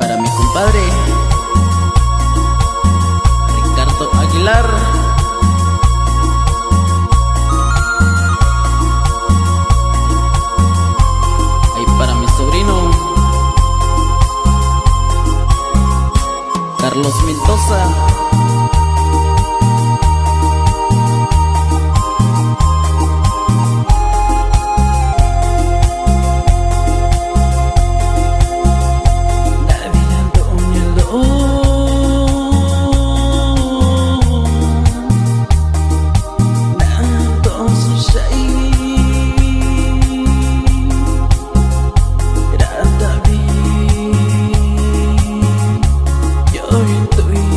para mi compadre Ricardo Aguilar. Ahí para mi sobrino Carlos Mendoza. đã ta đi. Nhớ tụi